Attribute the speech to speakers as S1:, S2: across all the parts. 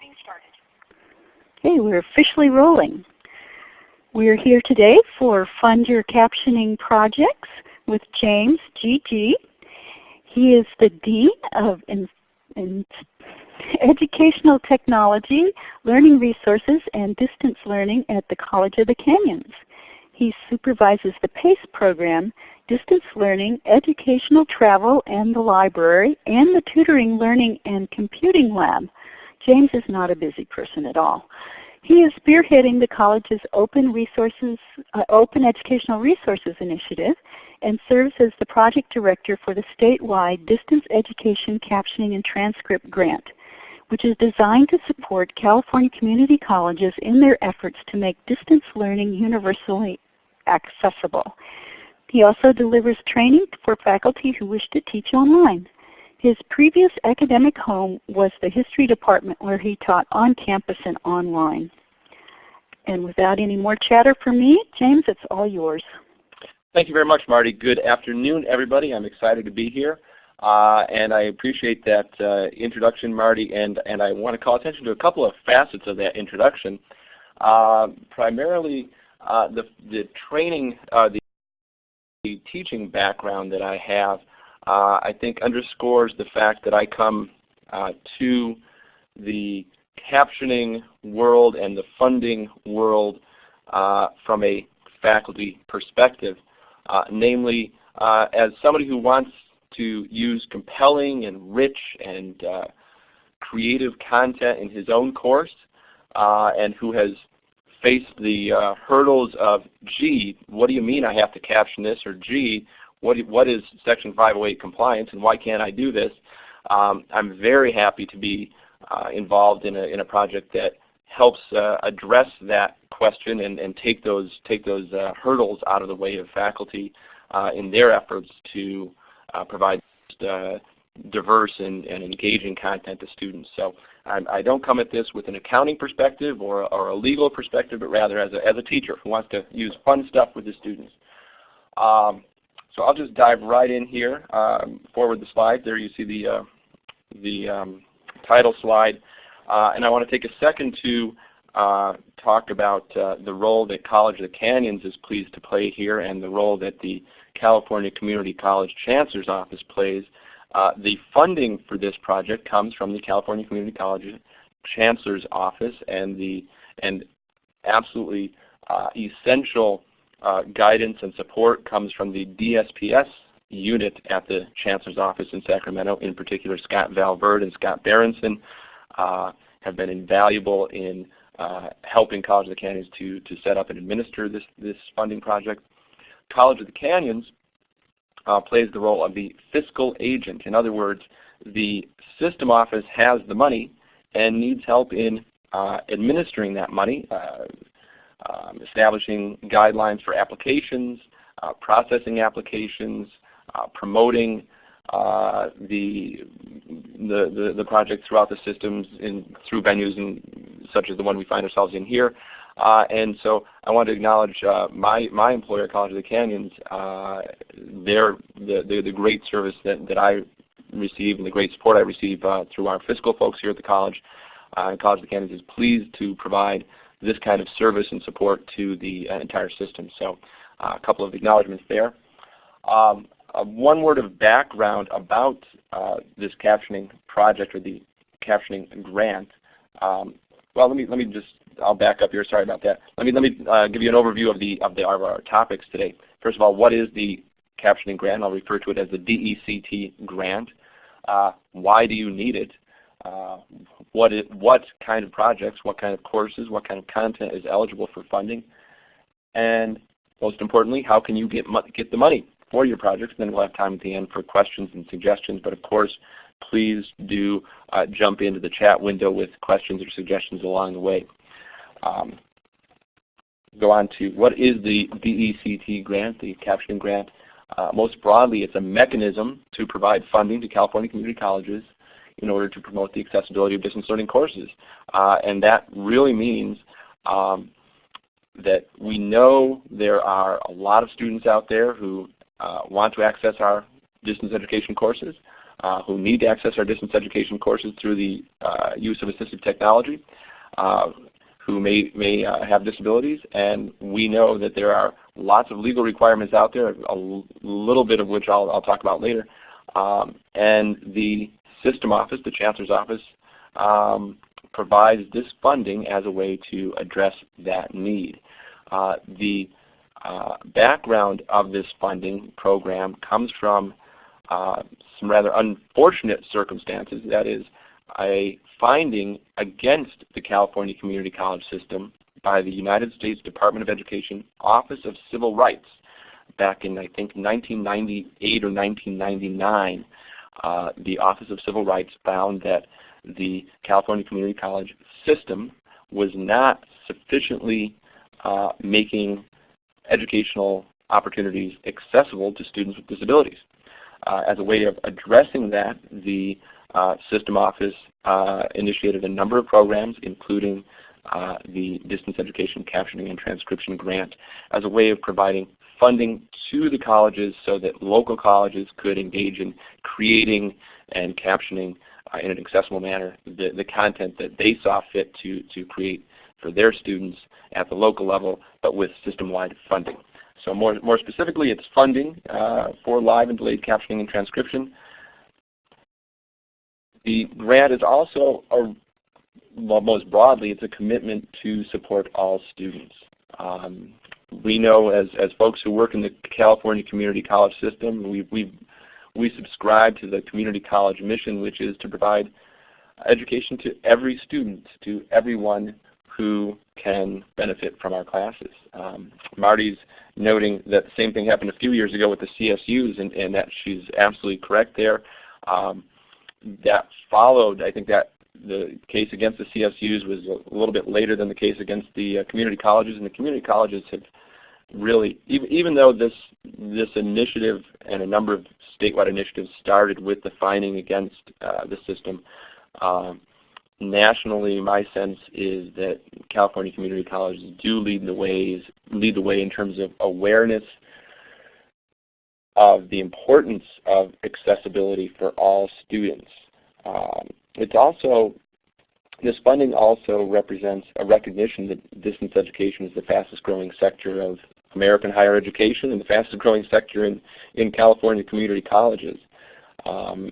S1: recording started.
S2: Okay, we're officially rolling. We're here today for Fund Your Captioning Projects with James G.G. He is the Dean of in, in Educational Technology, Learning Resources, and Distance Learning at the College of the Canyons. He supervises the PACE program, distance learning, educational travel, and the library, and the tutoring, learning, and computing lab. James is not a busy person at all. He is spearheading the college's Open, Resources, uh, Open Educational Resources Initiative and serves as the project director for the statewide Distance Education Captioning and Transcript Grant, which is designed to support California community colleges in their efforts to make distance learning universally accessible. He also delivers training for faculty who wish to teach online. His previous academic home was the history department where he taught on campus and online. And without any more chatter from me, James, it's all yours.
S3: Thank you very much, Marty. Good afternoon, everybody. I'm excited to be here. Uh, and I appreciate that uh, introduction, Marty, and, and I want to call attention to a couple of facets of that introduction. Uh, primarily, uh, the, the training, uh, the, teaching background that I have, Uh, I think underscores the fact that I come uh, to the captioning world and the funding world uh, from a faculty perspective. namely, as somebody who wants to use compelling and rich and creative content in his own course uh, and who has faced the uh, hurdles of, gee, what do you mean I have to caption this? Or gee, what, what is Section 508 compliance and why can't I do this? Um, I'm very happy to be uh, involved in a, in a project that helps uh, address that question and, and take those, take those uh, hurdles out of the way of faculty uh, in their efforts to uh, provide diverse and, and engaging content to students. So I, I, don't come at this with an accounting perspective or, or a legal perspective, but rather as a, as a teacher who wants to use fun stuff with the students. Um, so I'll just dive right in here. Um, forward the slide. There you see the, uh, the um, title slide. Uh, and I want to take a second to uh, talk about uh, the role that College of the Canyons is pleased to play here and the role that the California Community College Chancellor's Office plays uh, the funding for this project comes from the California Community College Chancellor's Office and the and absolutely uh, essential uh, guidance and support comes from the DSPS unit at the Chancellor's Office in Sacramento. In particular, Scott Valverde and Scott Berenson uh, have been invaluable in uh, helping College of the Canyons to, to set up and administer this, this funding project. College of the Canyons uh, plays the role of the fiscal agent. In other words, the system office has the money and needs help in uh, administering that money, uh, um, establishing guidelines for applications, uh, processing applications, uh, promoting uh, the, the, the, project throughout the systems in, through venues in, such as the one we find ourselves in here. Uh, and so I want to acknowledge uh, my, my employer, College of the Canyons, uh, their, the, the, the, great service that, that I receive and the great support I receive uh, through our fiscal folks here at the college. Uh, College of the Canyons is pleased to provide this kind of service and support to the uh, entire system. So a couple of acknowledgments there. Um, one word of background about this captioning project or the captioning grant. Um, well, let me let me just I'll back up here. Sorry about that. Let me let me uh, give you an overview of the of the of our topics today. First of all, what is the captioning grant? I'll refer to it as the DECT grant. Uh, why do you need it? Uh, what it, what kind of projects, what kind of courses, what kind of content is eligible for funding, and most importantly, how can you get get the money for your projects? And then we'll have time at the end for questions and suggestions. But of course, please do uh, jump into the chat window with questions or suggestions along the way um, go on to what is the DECT grant, the captioning grant. Uh, most broadly, it's a mechanism to provide funding to California community colleges in order to promote the accessibility of distance learning courses. Uh, and that really means um, that we know there are a lot of students out there who uh, want to access our distance education courses. uh, who need to access our distance education courses through the uh, use of assistive technology, uh, who may, may uh, have disabilities. And we know that there are lots of legal requirements out there, a little bit of which I'll, I'll talk about later. Um, and the system office, the chancellor's office, um, provides this funding as a way to address that need. Uh, the uh, background of this funding program comes from uh, some rather unfortunate circumstances. That is, a finding against the California Community College system by the United States Department of Education Office of Civil Rights back in I think 1998 or 1999. Uh, the Office of Civil Rights found that the California Community College system was not sufficiently uh, making educational opportunities accessible to students with disabilities. Uh, as a way of addressing that, the uh, system office uh, initiated a number of programs, including uh, the Distance Education Captioning and Transcription Grant, as a way of providing funding to the colleges so that local colleges could engage in creating and captioning uh, in an accessible manner the, the content that they saw fit to, to create for their students at the local level, but with system-wide funding. So more, more specifically, it's funding uh, for live and delayed captioning and transcription. The grant is also, a, well, most broadly, it's a commitment to support all students. Um, we know as, as folks who work in the California Community College system, we, we, we subscribe to the community college mission, which is to provide education to every student, to everyone who can benefit from our classes. Um, Marty's noting that the same thing happened a few years ago with the CSUs, and, and that she's absolutely correct there. Um, that followed, I think that the case against the CSUs was a little bit later than the case against the uh, community colleges, and the community colleges have really, even, even though this this initiative and a number of statewide initiatives started with the fining against uh, the system, um, nationally, my sense is that California community colleges do lead the ways, lead the way in terms of awareness of the importance of accessibility for all students. Um, it's also this funding also represents a recognition that distance education is the fastest growing sector of American higher education and the fastest growing sector in, in California community colleges. Um,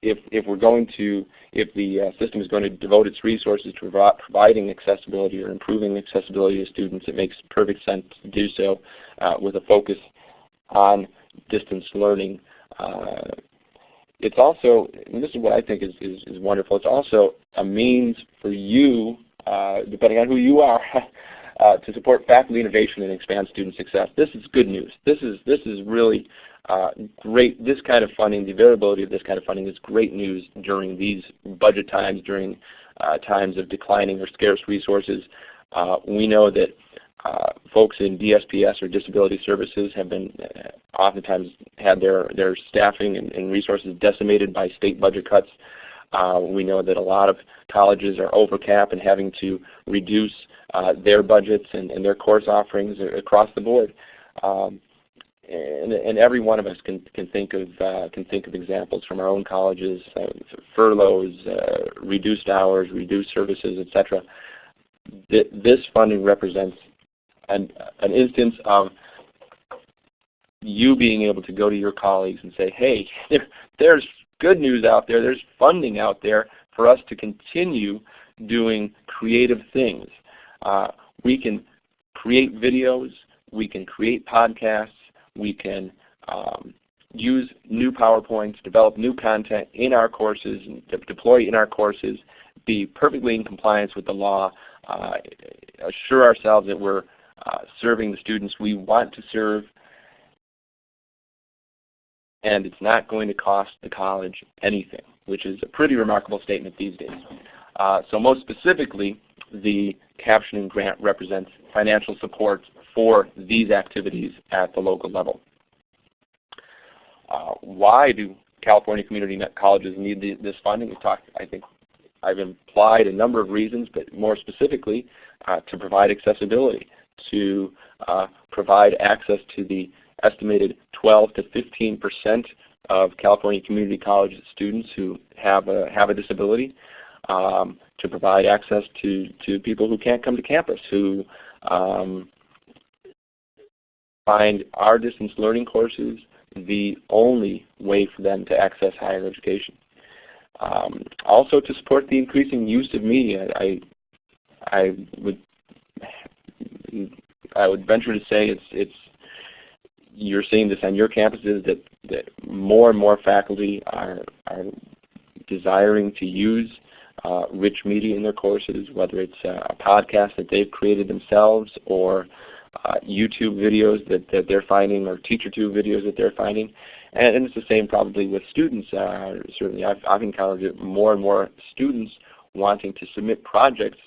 S3: if, if we're going to, if the uh, system is going to devote its resources to provi providing accessibility or improving accessibility to students, it makes perfect sense to do so uh, with a focus on distance learning. Uh, it's also, and this is what I think is, is, is, wonderful, it's also a means for you, uh, depending on who you are, uh, to support faculty innovation and expand student success. This is good news. This is, this is really uh, great, this kind of funding, the availability of this kind of funding is great news during these budget times, during uh, times of declining or scarce resources. Uh, we know that uh, folks in DSPS or disability services have been uh, oftentimes had their, their staffing and, and, resources decimated by state budget cuts. Uh, we know that a lot of colleges are over cap and having to reduce their budgets and, and, their course offerings across the board. Um, and, and, every one of us can, can think of uh, can think of examples from our own colleges, uh, furloughs, uh, reduced hours, reduced services, etc. Th this funding represents an, an instance of you being able to go to your colleagues and say, hey, there's good news out there, there's funding out there for us to continue doing creative things. Uh, we can create videos, we can create podcasts, we can um, use new PowerPoints, develop new content in our courses, deploy in our courses, be perfectly in compliance with the law, uh, assure ourselves that we're uh, serving the students we want to serve, and it's not going to cost the college anything, which is a pretty remarkable statement these days. Uh, so most specifically, the captioning grant represents financial support for these activities at the local level. Uh, why do California community colleges need the, this funding? I think I've implied a number of reasons, but more specifically uh, to provide accessibility, to uh, provide access to the estimated 12 to 15 percent of California Community College students who have a, have a disability um, to provide access to, to people who can't come to campus, who um, find our distance learning courses the only way for them to access higher education. Um, also to support the increasing use of media, I, I would I would venture to say it's it's you're seeing this on your campuses that, that more and more faculty are, are desiring to use uh, rich media in their courses, whether it's a podcast that they've created themselves or uh, YouTube videos that, that they're finding or TeacherTube videos that they're finding. And, and it's the same probably with students. Uh, certainly I've, I've encountered more and more students wanting to submit projects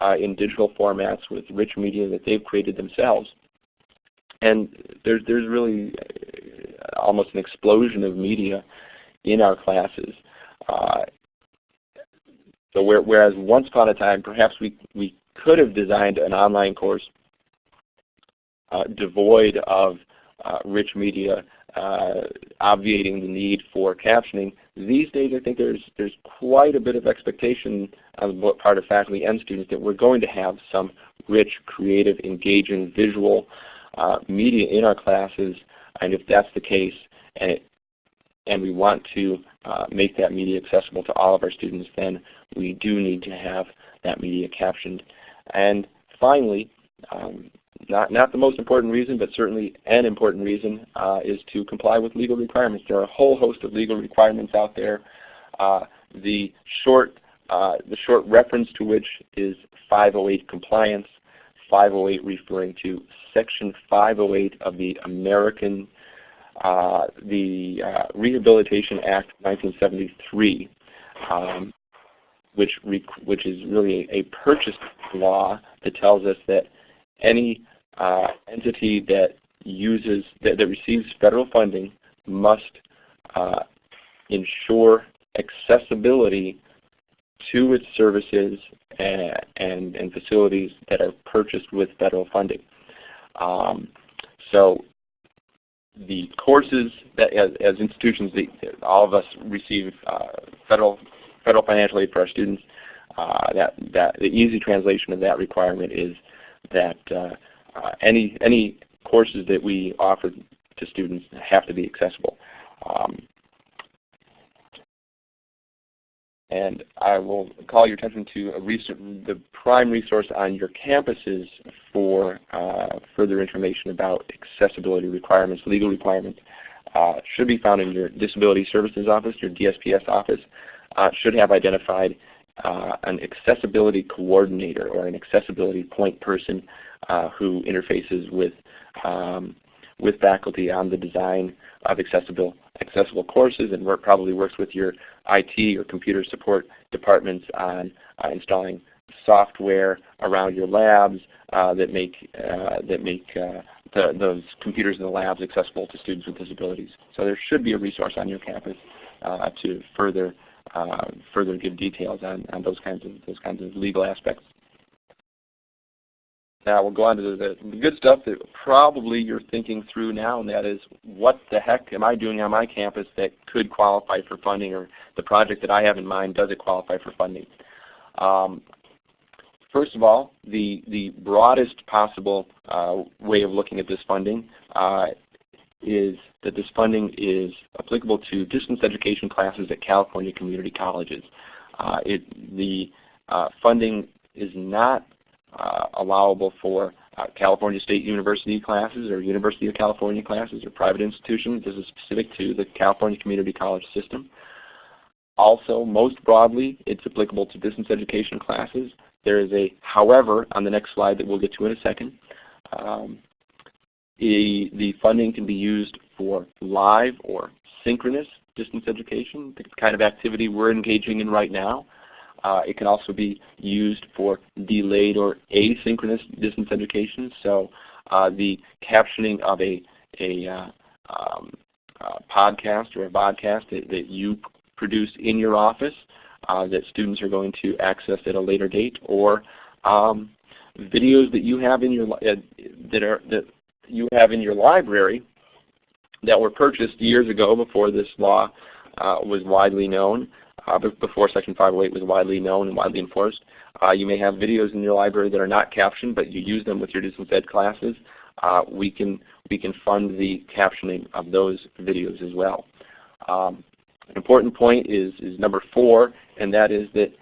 S3: uh, in digital formats with rich media that they've created themselves. And there's, there's really uh, almost an explosion of media in our classes. Uh, so where, whereas once upon a time perhaps we, we could have designed an online course uh, devoid of uh, rich media uh, obviating the need for captioning. These days I think there's, there's quite a bit of expectation on the part of faculty and students that we're going to have some rich, creative, engaging, visual uh, media in our classes. And if that's the case, and, it, and we want to uh, make that media accessible to all of our students, then we do need to have that media captioned. And finally, um, not, not the most important reason, but certainly an important reason, uh, is to comply with legal requirements. There are a whole host of legal requirements out there. Uh, the short uh, the short reference to which is 508 compliance, 508 referring to Section 508 of the American uh, the uh, Rehabilitation Act 1973, um, which which is really a, a purchase law that tells us that any uh, entity that uses that, that, receives federal funding must uh, ensure accessibility to its services and, and, and, facilities that are purchased with federal funding. Um, so the courses that as, as institutions, the, all of us receive uh, federal federal financial aid for our students. Uh, that that the easy translation of that requirement is that uh, uh, any any courses that we offer to students have to be accessible. Um, and I will call your attention to the prime resource on your campuses for uh, further information about accessibility requirements, legal requirements. Uh, should be found in your Disability Services Office, your DSPS office. Uh, should have identified uh, an accessibility coordinator or an accessibility point person uh, who interfaces with um, with faculty on the design of accessible accessible courses and work, probably works with your IT or computer support departments on uh, installing software around your labs uh, that make uh, that make uh, the, those computers in the labs accessible to students with disabilities. So there should be a resource on your campus uh, to further further give details on, on those kinds of those kinds of legal aspects. Now we'll go on to the, the, good stuff that probably you're thinking through now, and that is what the heck am I doing on my campus that could qualify for funding, or the project that I have in mind, does it qualify for funding? Um, first of all, the, the broadest possible uh, way of looking at this funding uh, is that this funding is applicable to distance education classes at California community colleges. Uh, it, the uh, funding is not allowable for uh, California State University classes or University of California classes or private institutions. This is specific to the California Community College system. Also, most broadly, it's applicable to distance education classes. There is a however on the next slide that we'll get to in a second. Um, the funding can be used for live or synchronous distance education, the kind of activity we're engaging in right now. Uh, it can also be used for delayed or asynchronous distance education. So uh, the captioning of a, a uh, um, podcast or a podcast that, that, you produce in your office uh, that students are going to access at a later date, or um, videos that you have in your uh, that are that you have in your library that were purchased years ago before this law uh, was widely known, uh, before Section 508 was widely known and widely enforced. Uh, you may have videos in your library that are not captioned, but you use them with your distance ed classes. Uh, we can we can fund the captioning of those videos as well. Um, an important point is is number four, and that is that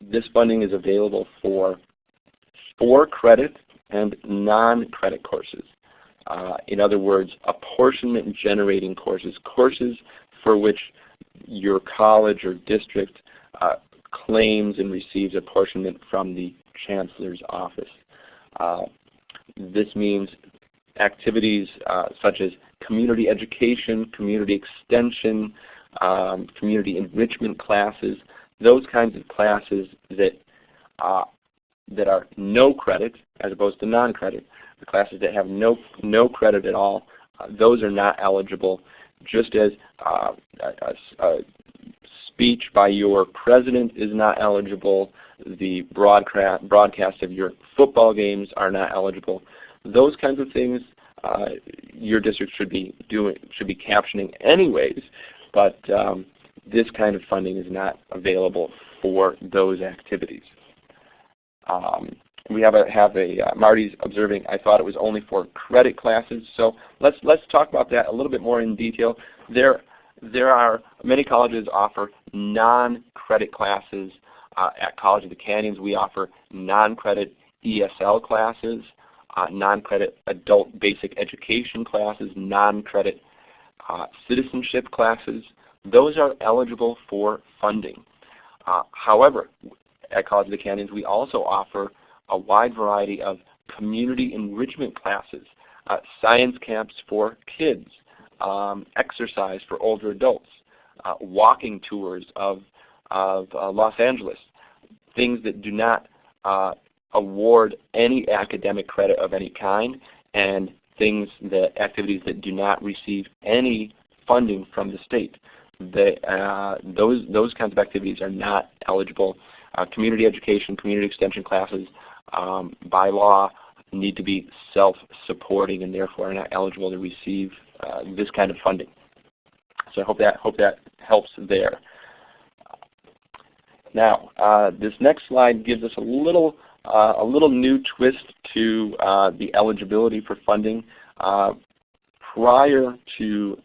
S3: this funding is available for for credit and non-credit courses. Uh, in other words, apportionment generating courses, courses for which your college or district uh, claims and receives apportionment from the Chancellor's office. Uh, this means activities uh, such as community education, community extension, um, community enrichment classes, those kinds of classes that uh, that are no credit as opposed to non-credit. The classes that have no no credit at all, uh, those are not eligible. Just as uh, a, a, speech by your president is not eligible, the broadcast broadcast of your football games are not eligible. Those kinds of things uh, your district should be doing should be captioning anyways, but um, this kind of funding is not available for those activities. Um, we have a have a uh, Marty's observing. I thought it was only for credit classes. So let's let's talk about that a little bit more in detail. There there are many colleges offer non-credit classes. Uh, at College of the Canyons, we offer non-credit ESL classes, uh, non-credit adult basic education classes, non-credit uh, citizenship classes. Those are eligible for funding. Uh, however, at College of the Canyons, we also offer a wide variety of community enrichment classes, uh, science camps for kids, um, exercise for older adults, uh, walking tours of, of uh, Los Angeles, things that do not uh, award any academic credit of any kind, and things that activities that do not receive any funding from the state. They, uh, those those kinds of activities are not eligible. Uh, community education, community extension classes, um, by law, need to be self-supporting and therefore are not eligible to receive uh, this kind of funding. So I hope that hope that helps there. Now, uh, this next slide gives us a little uh, a little new twist to uh, the eligibility for funding. Uh, prior to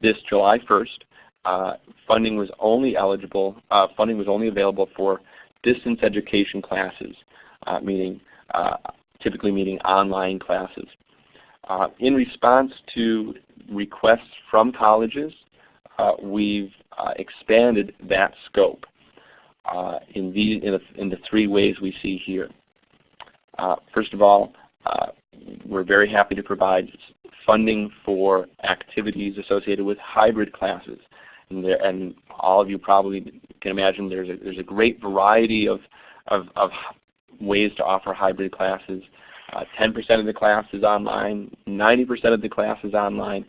S3: this July 1st, uh, funding was only eligible. funding was only available for distance education classes, meaning typically meaning online classes. Uh, in response to requests from colleges, uh, we've uh, expanded that scope uh, in, the, in, the, in, the, three ways we see here. Uh, first of all, uh, we're very happy to provide funding for activities associated with hybrid classes. And, there, and all of you probably can imagine there's a, there's a great variety of, of, of ways to offer hybrid classes. 10% uh, of the class is online, 90% of the class is online.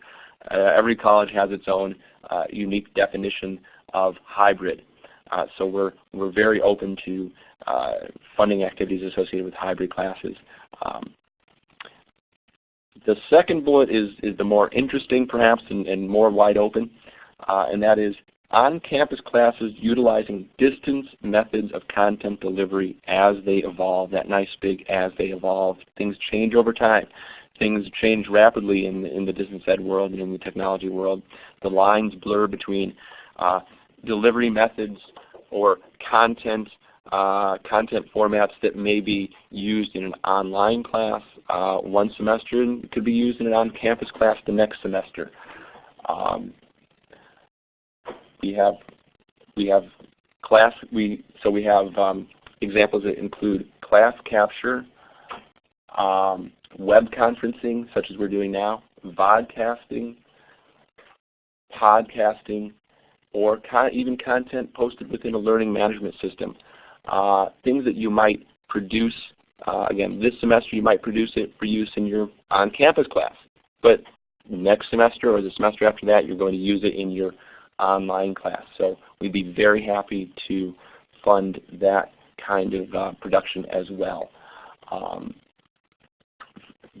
S3: Uh, every college has its own uh, unique definition of hybrid. Uh, so we're, we're very open to uh, funding activities associated with hybrid classes. Um, the second bullet is, is the more interesting perhaps and, and more wide open, uh, and that is on-campus classes utilizing distance methods of content delivery as they evolve, that nice big as they evolve. Things change over time. Things change rapidly in, in the distance ed world and in the technology world. The lines blur between uh, delivery methods or content uh, content formats that may be used in an online class uh, one semester and could be used in an on-campus class the next semester. Um, we have we have class we so we have um, examples that include class capture, um, web conferencing such as we're doing now, vodcasting, podcasting, or con even content posted within a learning management system. Uh, things that you might produce, uh, again, this semester you might produce it for use in your on-campus class. But next semester or the semester after that, you're going to use it in your online class. So we'd be very happy to fund that kind of uh, production as well. Um,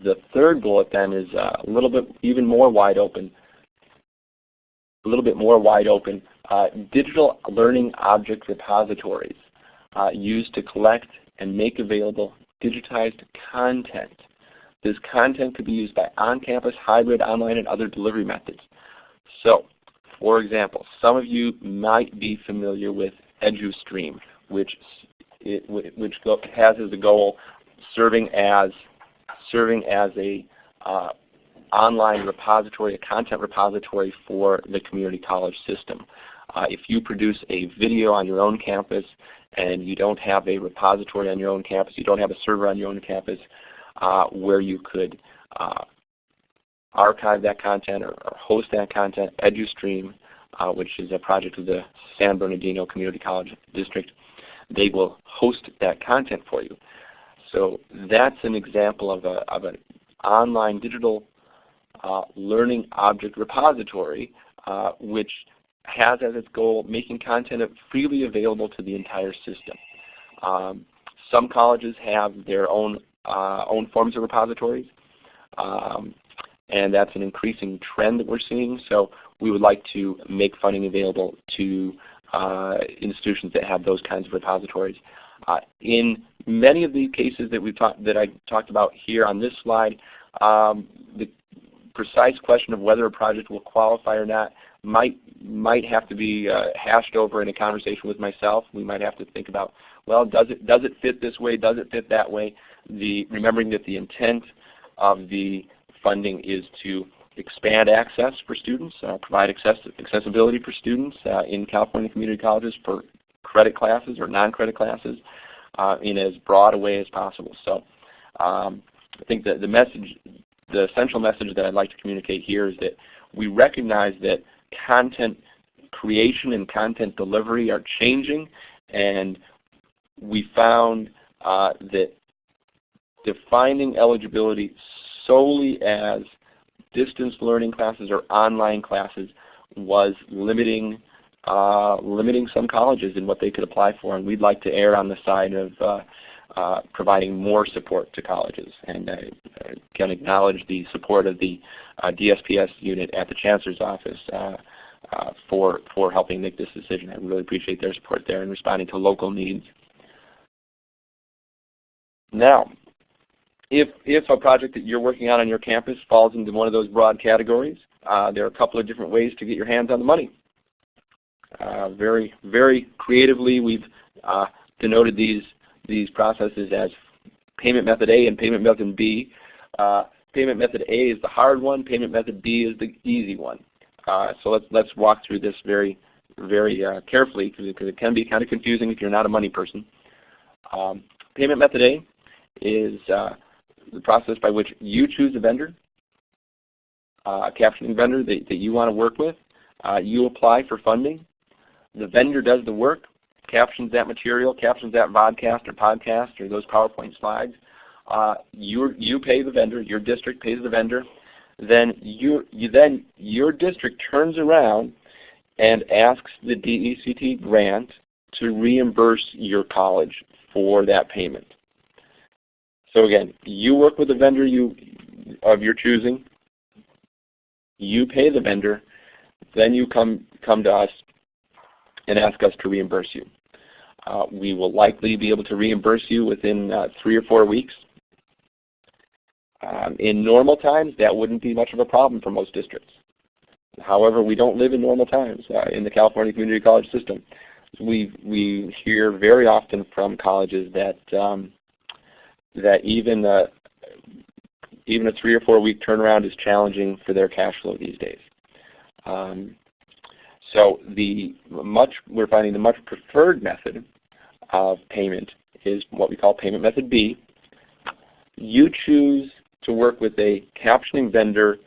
S3: the third bullet then is uh, a little bit even more wide open, a little bit more wide open. Uh, digital learning object repositories uh, used to collect and make available digitized content. This content could be used by on-campus, hybrid, online, and other delivery methods. So, for example, some of you might be familiar with EduStream, which, it, which has as a goal serving as serving as a uh, online repository, a content repository for the community college system. Uh, if you produce a video on your own campus and you don't have a repository on your own campus, you don't have a server on your own campus uh, where you could uh, archive that content or, or, host that content, EduStream, uh, which is a project of the San Bernardino Community College District, they will host that content for you. So that's an example of, a, of an online digital uh, learning object repository uh, which has as its goal making content freely available to the entire system. Um, some colleges have their own uh, own forms of repositories, um, and that's an increasing trend that we're seeing. So we would like to make funding available to uh, institutions that have those kinds of repositories. Uh, in many of the cases that we talked that I talked about here on this slide, um, the precise question of whether a project will qualify or not might might have to be uh, hashed over in a conversation with myself. We might have to think about, well, does it does it fit this way? Does it fit that way? The remembering that the intent of the funding is to expand access for students, uh, provide access accessibility for students uh, in California community colleges for credit classes or non-credit classes uh, in as broad a way as possible. So um, I think that the message, the central message that I'd like to communicate here is that we recognize that content creation and content delivery are changing and we found uh, that defining eligibility solely as distance learning classes or online classes was limiting uh, limiting some colleges in what they could apply for, and we'd like to err on the side of uh, uh, providing more support to colleges. And I, I can acknowledge the support of the uh, DSPS unit at the Chancellor's Office uh, uh, for, for helping make this decision. I really appreciate their support there in responding to local needs. Now, if, if a project that you're working on on your campus falls into one of those broad categories, there are a couple of different ways to get your hands on the money. Uh, very, very creatively, we've uh, denoted these these processes as payment method A and payment method B. Uh, payment method A is the hard one. Payment method B is the easy one. Uh, so let's let's walk through this very very uh, carefully because it can be kind of confusing if you're not a money person. Um, payment method A is the process by which you choose a vendor, a captioning vendor that, that you want to work with. you apply for funding. The vendor does the work, captions that material, captions that vodcast or podcast or those PowerPoint slides. Uh, you you pay the vendor, your district pays the vendor. Then you, you then your district turns around and asks the DECT grant to reimburse your college for that payment. So again, you work with a vendor you of your choosing. You pay the vendor, then you come come to us and ask us to reimburse you. Uh, we will likely be able to reimburse you within uh, three or four weeks. Um, in normal times, that wouldn't be much of a problem for most districts. However, we don't live in normal times uh, in the California Community College system. We, we hear very often from colleges that, um, that even, uh, even a three or four week turnaround is challenging for their cash flow these days. Um, so the much we're finding the much preferred method of payment is what we call payment method B. You choose to work with a captioning vendor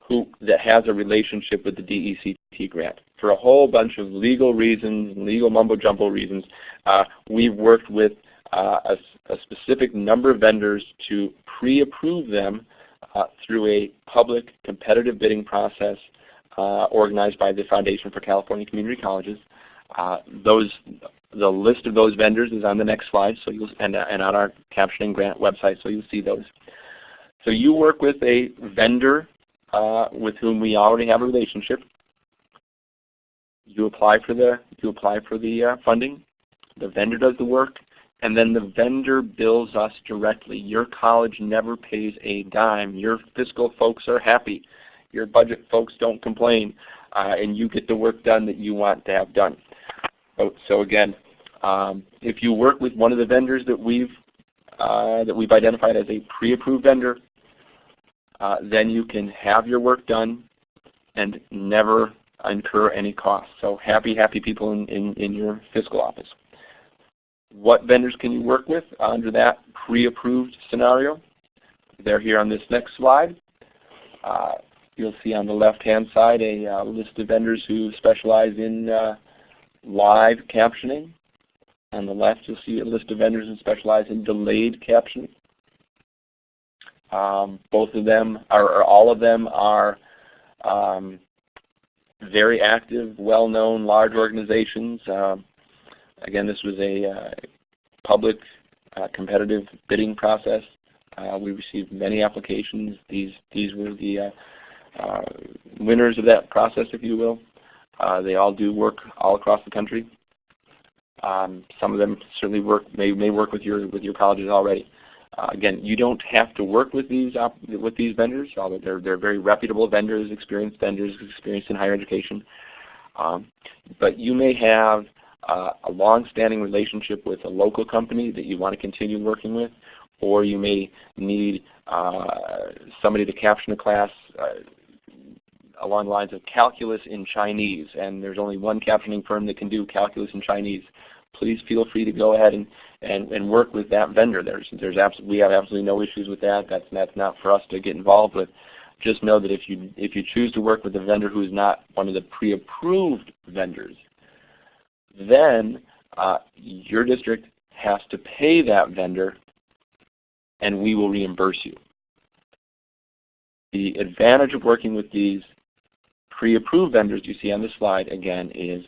S3: who that has a relationship with the DECT grant. For a whole bunch of legal reasons, legal mumbo jumbo reasons, uh, we've worked with uh, a, a, specific number of vendors to pre-approve them uh, through a public competitive bidding process uh, organized by the Foundation for California Community Colleges. Uh, those, the list of those vendors is on the next slide, so you'll and, and on our captioning grant website, so you'll see those. So you work with a vendor uh, with whom we already have a relationship. You apply for the you apply for the uh, funding. The vendor does the work, and then the vendor bills us directly. Your college never pays a dime. Your fiscal folks are happy. Your budget folks don't complain, uh, and you get the work done that you want to have done. So, so again, um, if you work with one of the vendors that we've uh, that we've identified as a pre-approved vendor, uh, then you can have your work done and never incur any costs. So happy, happy people in, in, in your fiscal office. What vendors can you work with under that pre-approved scenario? They're here on this next slide. Uh, you'll see on the left-hand side a uh, list of vendors who specialize in uh, live captioning. On the left, you'll see a list of vendors who specialize in delayed captioning. Um, both of them, or, or, all of them, are um, very active, well-known, large organizations. Um, again, this was a uh, public uh, competitive bidding process. Uh, we received many applications. These these were the uh, uh, winners of that process, if you will. They all do work all across the country. Um, some of them certainly work may may work with your with your colleges already. Uh, again, you don't have to work with these with these vendors, although they're they're very reputable vendors, experienced vendors, experienced in higher education. Um, but you may have uh, a long-standing relationship with a local company that you want to continue working with, or you may need uh, somebody to caption a class uh, along the lines of calculus in Chinese, and there's only one captioning firm that can do calculus in Chinese. Please feel free to go ahead and, and, and work with that vendor. There's, there's we have absolutely no issues with that. That's, that's not for us to get involved with. Just know that if you, if you choose to work with a vendor who is not one of the pre-approved vendors, then uh, your district has to pay that vendor and we will reimburse you. The advantage of working with these pre-approved vendors you see on this slide again is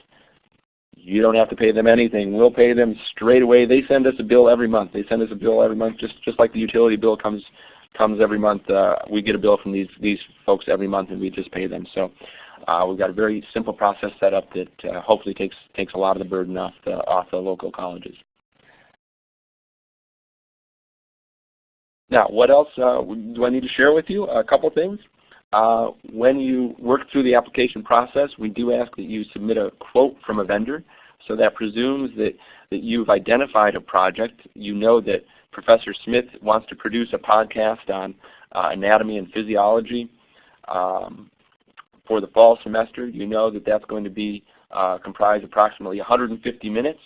S3: you don't have to pay them anything. We'll pay them straight away. They send us a bill every month. They send us a bill every month, just just like the utility bill comes comes every month. Uh, we get a bill from these these folks every month, and we just pay them. So uh, we've got a very simple process set up that uh, hopefully takes takes a lot of the burden off the off the local colleges. Now, what else uh, do I need to share with you? A couple things. Uh, when you work through the application process, we do ask that you submit a quote from a vendor. So that presumes that, that you've identified a project. You know that Professor Smith wants to produce a podcast on uh, anatomy and physiology um, for the fall semester. You know that that's going to be uh, comprise approximately 150 minutes.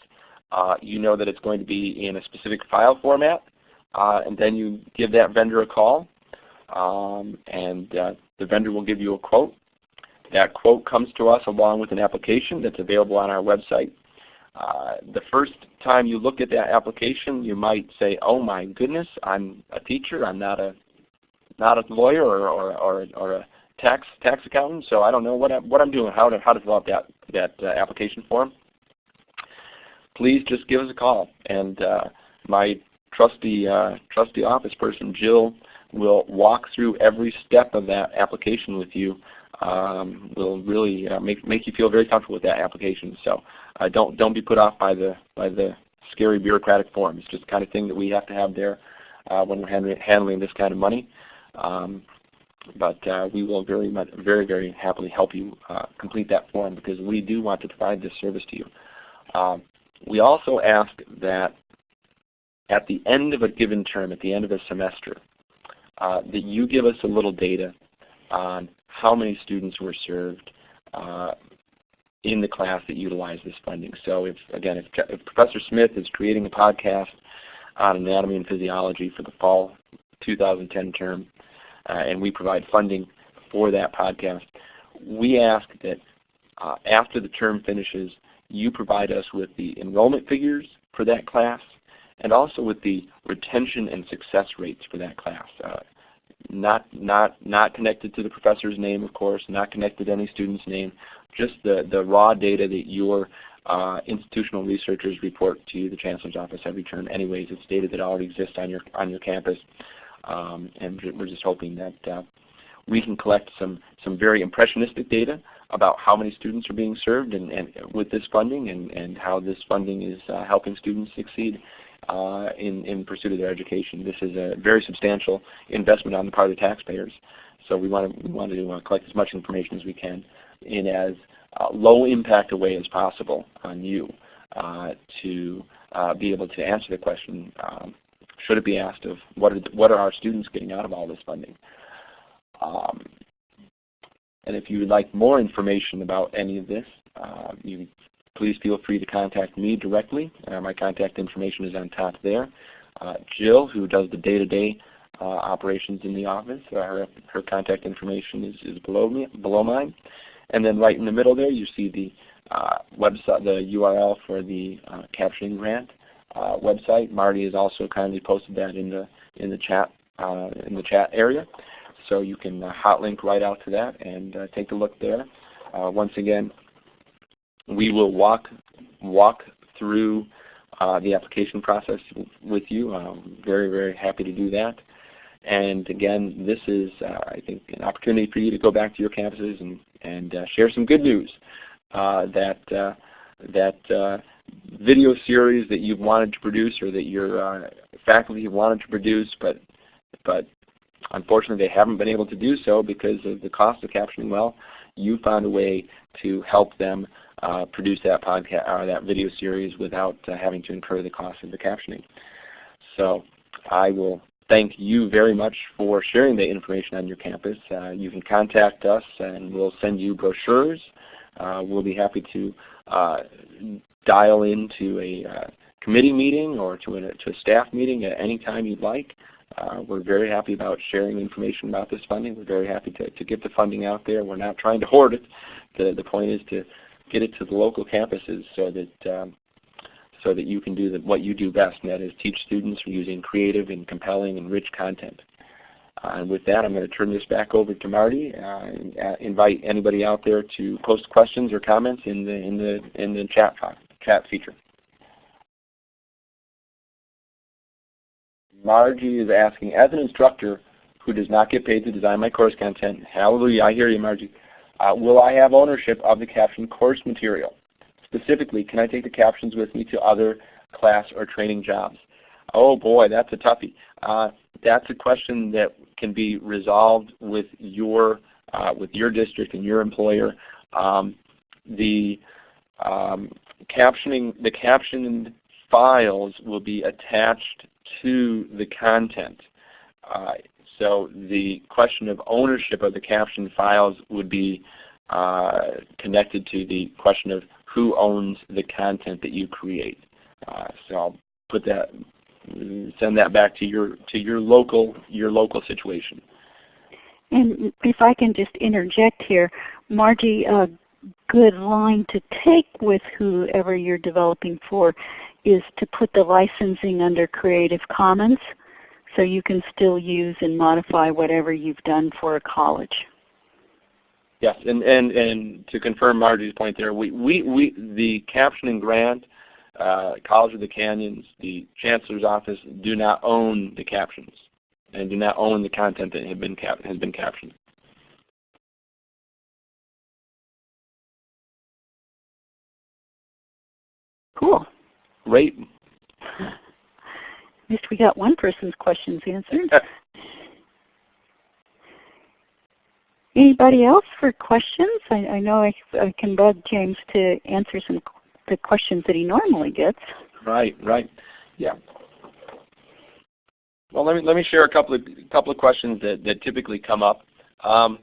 S3: Uh, you know that it's going to be in a specific file format. Uh, and then you give that vendor a call um, and uh, the vendor will give you a quote. That quote comes to us along with an application that's available on our website. Uh, the first time you look at that application, you might say, "Oh my goodness, I'm a teacher. I'm not a not a lawyer or or, or, or a tax tax accountant, so I don't know what I'm, what I'm doing. How to how to fill out that that uh, application form." Please just give us a call, and uh, my trusty uh, trusty office person Jill will walk through every step of that application with you. Um, will really uh, make make you feel very comfortable with that application. So uh, don't don't be put off by the by the scary bureaucratic form. It's just the kind of thing that we have to have there uh, when we're handling, handling this kind of money. Um, but uh, we will very much, very very happily help you uh, complete that form because we do want to provide this service to you. Um, we also ask that at the end of a given term, at the end of a semester, uh, that you give us a little data on how many students were served uh, in the class that utilized this funding. So if, again, if, if, Professor Smith is creating a podcast on anatomy and physiology for the fall 2010 term, uh, and we provide funding for that podcast, we ask that uh, after the term finishes, you provide us with the enrollment figures for that class and also with the retention and success rates for that class. Uh, not, not, not connected to the professor's name, of course, not connected to any student's name, just the, the raw data that your uh, institutional researchers report to the Chancellor's Office every term anyways. It's data that already exists on your, on your campus. Um, and we're just hoping that uh, we can collect some, some very impressionistic data about how many students are being served and, and with this funding and, and how this funding is uh, helping students succeed uh, in, in pursuit of their education. This is a very substantial investment on the part of the taxpayers. So we want to, we want to uh, collect as much information as we can in as uh, low impact a way as possible on you uh, to uh, be able to answer the question, um, should it be asked of what are, what are our students getting out of all this funding? Um, and if you would like more information about any of this, uh, you please feel free to contact me directly. Uh, my contact information is on top there. Uh, Jill, who does the day-to-day -day, operations in the office, her, her contact information is, is below, me, below mine. And then right in the middle there, you see the uh, website, the URL for the uh, captioning grant uh, website. Marty has also kindly posted that in the in the chat in the chat area, so you can hot link right out to that and take a look there. once again, we will walk walk through uh, the application process with you. I'm very, very happy to do that. And again, this is, uh, I think, an opportunity for you to go back to your campuses and, and uh, share some good news uh, that, uh, that uh, video series that you've wanted to produce or that your faculty have wanted to produce, but, but unfortunately they haven't been able to do so because of the cost of captioning well, you found a way to help them uh, produce that podcast or that video series without uh, having to incur the cost of the captioning. So I will thank you very much for sharing the information on your campus. Uh, you can contact us and we'll send you brochures. Uh, we'll be happy to uh, dial into a uh, committee meeting or to a, to a staff meeting at any time you'd like. Uh, we're very happy about sharing information about this funding. We're very happy to, to get the funding out there. We're not trying to hoard it. The, the point is to get it to the local campuses so that um, so that you can do the, what you do best, and that is teach students using creative and compelling and rich content. Uh, and with that, I'm going to turn this back over to Marty uh, and uh, invite anybody out there to post questions or comments in the in the in the chat chat feature. Margie is asking, as an instructor who does not get paid to design my course content, hallelujah, I hear you, Margie. Uh, will I have ownership of the caption course material? Specifically, can I take the captions with me to other class or training jobs? Oh boy, that's a toughie. Uh, that's a question that can be resolved with your uh, with your district and your employer. Um, the um, captioning, the captioned files will be attached to the content. Uh, so the question of ownership of the caption files would be uh, connected to the question of who owns the content that you create. Uh, so I'll put that, send that back to your to your local your local situation.
S2: And if I can just interject here, Margie, a good line to take with whoever you're developing for is to put the licensing under Creative Commons so you can still use and modify whatever you've done for a college.
S3: Yes, and, and, and to confirm Margie's point there, we, we, we, the captioning grant, uh, College of the Canyons, the Chancellor's Office do not own the captions and do not own the content that have been cap has been captioned.
S2: Cool.
S3: Great.
S2: At least we got one person's questions answered. Anybody else for questions? I, I know I, I, can bug James to answer some the questions that he normally gets.
S3: Right, right, yeah. Well, let me let me share a couple of couple of questions that, that typically come up. Um,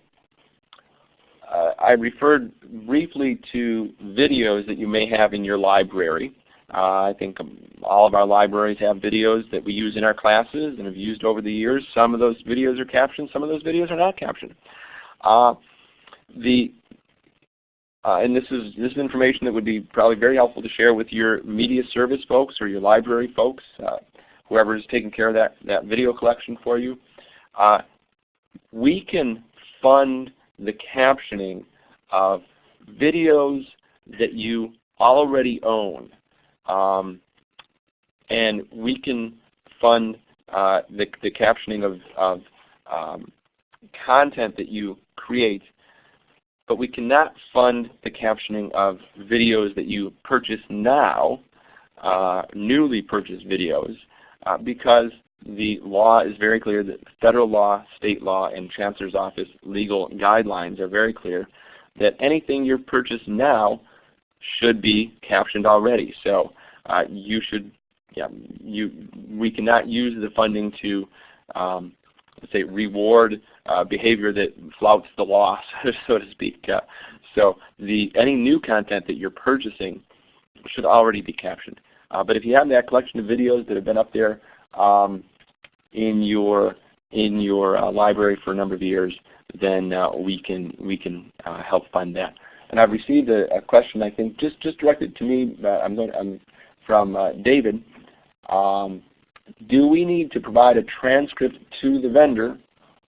S3: uh, I referred briefly to videos that you may have in your library. Uh, I think um, all of our libraries have videos that we use in our classes and have used over the years. Some of those videos are captioned, some of those videos are not captioned. Uh, the uh, and this is this is information that would be probably very helpful to share with your media service folks or your library folks, uh, whoever is taking care of that, that video collection for you. Uh, we can fund the captioning of videos that you already own. Um, and we can fund uh, the, the captioning of, of um, content that you create, but we cannot fund the captioning of videos that you purchase now, uh, newly purchased videos, uh, because the law is very clear that federal law, state law, and Chancellor's Office legal guidelines are very clear that anything you purchase now should be captioned already. So uh, you should, yeah, you, we cannot use the funding to um, let's say reward uh, behavior that flouts the law, so to speak. Uh, so the, any new content that you're purchasing should already be captioned. Uh, but if you have that collection of videos that have been up there um, in your in your uh, library for a number of years, then uh, we can we can help fund that. And I've received a, a, question I think just just directed to me. I'm going I'm from David. Um, do we need to provide a transcript to the vendor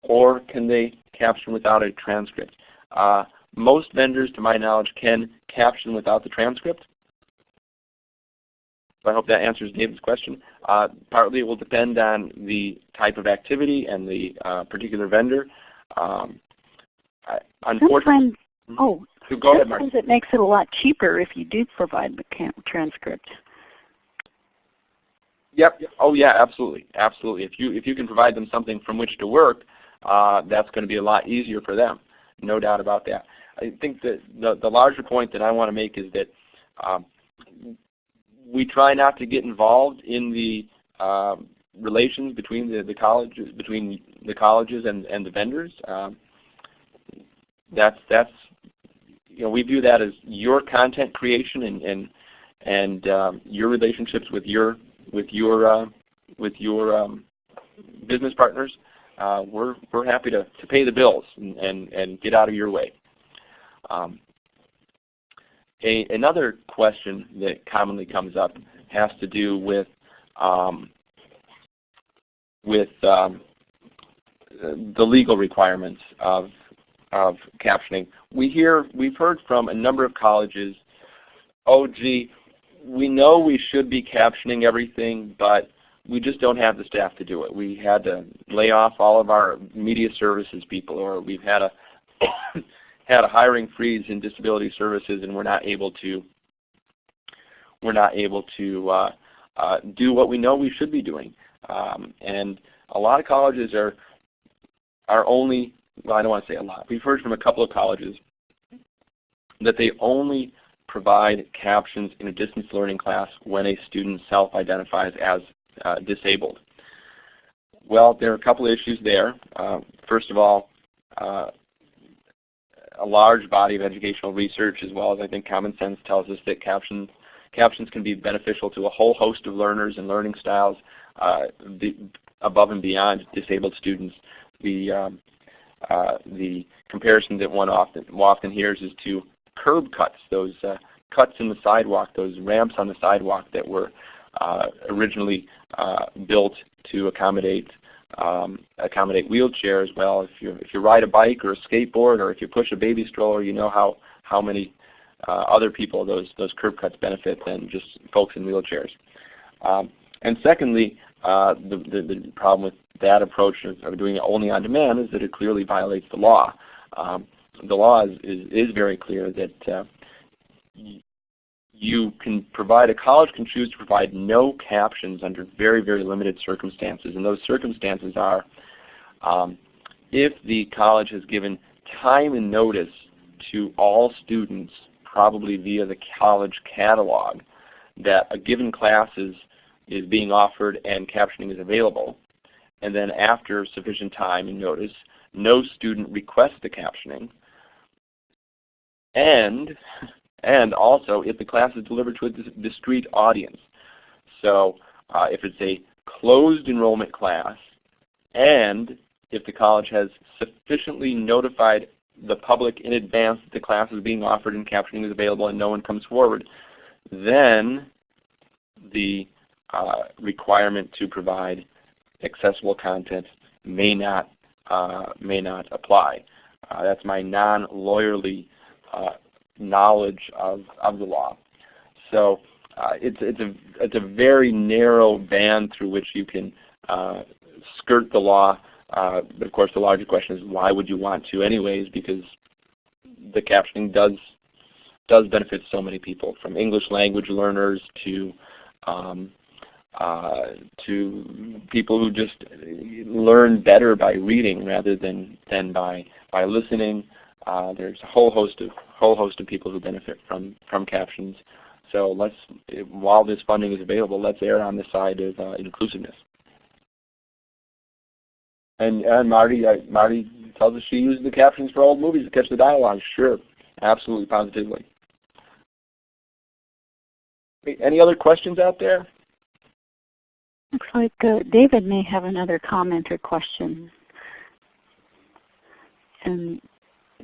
S3: or can they caption without a transcript? Uh, most vendors, to my knowledge, can caption without the transcript. So I hope that answers David's question. Uh, partly it will depend on the type of activity and the uh, particular vendor. Um,
S2: I, unfortunately, oh,
S3: go ahead,
S2: sometimes it makes it a lot cheaper if you do provide the transcript.
S3: Yep. Oh yeah, absolutely, absolutely. If you if you can provide them something from which to work, uh, that's going to be a lot easier for them. No doubt about that. I think that the the larger point that I want to make is that um, we try not to get involved in the um, relations between the, the colleges between the colleges and, and the vendors. Um, that's that's you know we view that as your content creation and and and um, your relationships with your with your uh, with your um, business partners, uh, we're we're happy to, to pay the bills and, and, and get out of your way. Um, a, another question that commonly comes up has to do with um, with um, the legal requirements of of captioning. We hear we've heard from a number of colleges, oh gee, we know we should be captioning everything, but we just don't have the staff to do it. We had to lay off all of our media services people, or we've had a had a hiring freeze in disability services, and we're not able to we're not able to uh, uh, do what we know we should be doing. Um, and a lot of colleges are are only well, I don't want to say a lot. We've heard from a couple of colleges that they only provide captions in a distance learning class when a student self-identifies as uh, disabled? Well, there are a couple of issues there. Uh, first of all, uh, a large body of educational research as well as I think common sense tells us that captions, captions can be beneficial to a whole host of learners and learning styles uh, above and beyond disabled students. The, um, uh, the comparison that one often, often hears is to curb cuts, those uh, cuts in the sidewalk, those ramps on the sidewalk that were uh, originally uh, built to accommodate um, accommodate wheelchairs. Well, if you if you ride a bike or a skateboard or if you push a baby stroller, you know how how many uh, other people those those curb cuts benefit than just folks in wheelchairs. Um, and secondly, uh, the, the, the problem with that approach of, doing it only on demand is that it clearly violates the law. Um, the law is, is, is very clear that uh, you can provide, a college can choose to provide no captions under very, very limited circumstances. And those circumstances are um, if the college has given time and notice to all students, probably via the college catalog, that a given class is, is being offered and captioning is available. And then after sufficient time and notice, no student requests the captioning, and and also if the class is delivered to a discrete audience. So uh, if it's a closed enrollment class and if the college has sufficiently notified the public in advance that the class is being offered and captioning is available and no one comes forward, then the uh, requirement to provide accessible content may not uh, may not apply. Uh, that's my non-lawyerly uh, knowledge of, of the law. So uh, it's, it's, a, it's a very narrow band through which you can uh, skirt the law. Uh, but of course, the larger question is why would you want to anyways? Because the captioning does does benefit so many people, from English language learners to um, uh, to people who just learn better by reading rather than than by by listening. Uh, there's a whole host of whole host of people who benefit from from captions. So let's, while this funding is available, let's err on the side of uh, inclusiveness. And, and Marty, uh, Marty tells us she used the captions for old movies to catch the dialogue. Sure, absolutely, positively. Any other questions out there?
S2: Looks like uh, David may have another comment or question. And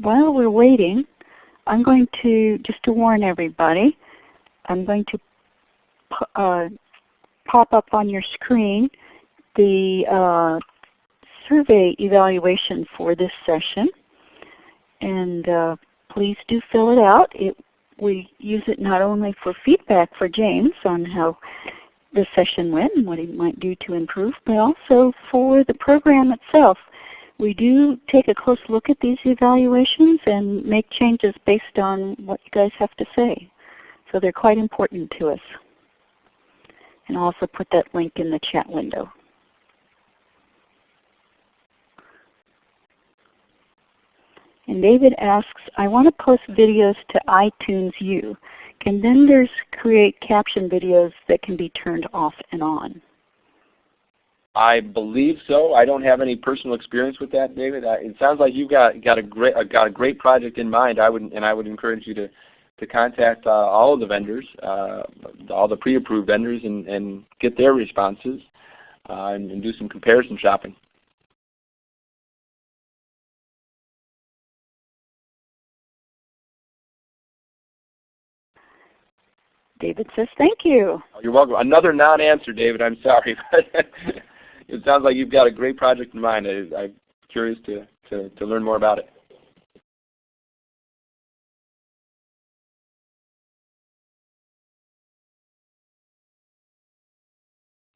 S2: while we're waiting, I'm going to, just to warn everybody, I'm going to uh, pop up on your screen the uh, survey evaluation for this session. And uh, please do fill it out. It, we use it not only for feedback for James on how the session went and what he might do to improve, but also for the program itself. We do take a close look at these evaluations and make changes based on what you guys have to say. So they're quite important to us. And I'll also put that link in the chat window. And David asks, I want to post videos to iTunes U. Can there's create caption videos that can be turned off and on?
S3: I believe so. I don't have any personal experience with that, David. it sounds like you've got got a great got a great project in mind. I would and I would encourage you to to contact uh, all of the vendors, uh, all the pre-approved vendors, and, and get their responses uh, and, and do some comparison shopping.
S2: David says thank you.
S3: Oh, you're welcome. Another non-answer, David. I'm sorry. it sounds like you've got a great project in mind. I, am curious to, to, to learn more about it.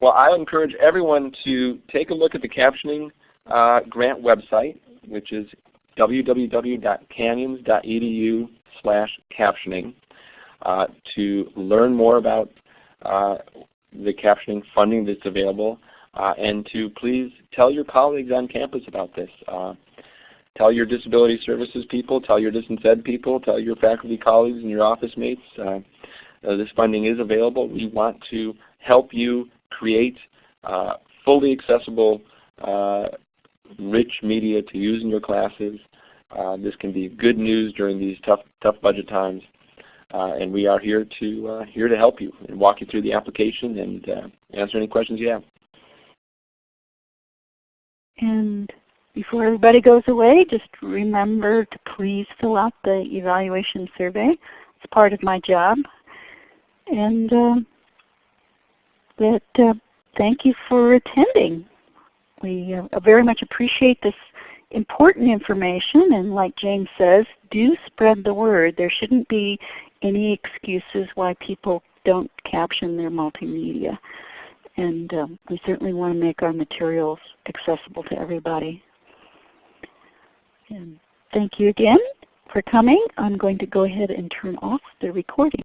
S3: Well, I encourage everyone to take a look at the captioning uh, grant website, which is www.canyons.edu slash captioning. Uh, to learn more about uh, the captioning funding that's available uh, and to please tell your colleagues on campus about this. tell your disability services people, tell your distance ed people, tell your faculty colleagues and your office mates. this funding is available. We want to help you create fully accessible, rich media to use in your classes. Uh, this can be good news during these tough, tough budget times. Uh, and we are here to uh, here to help you and walk you through the application and uh, answer any questions you have.
S2: And before everybody goes away, just remember to please fill out the evaluation survey. It's part of my job. And uh, that uh, thank you for attending. We uh, very much appreciate this important information and like James says, do spread the word. There shouldn't be any excuses why people don't caption their multimedia. And um, we certainly want to make our materials accessible to everybody. And thank you again for coming. I'm going to go ahead and turn off the recording.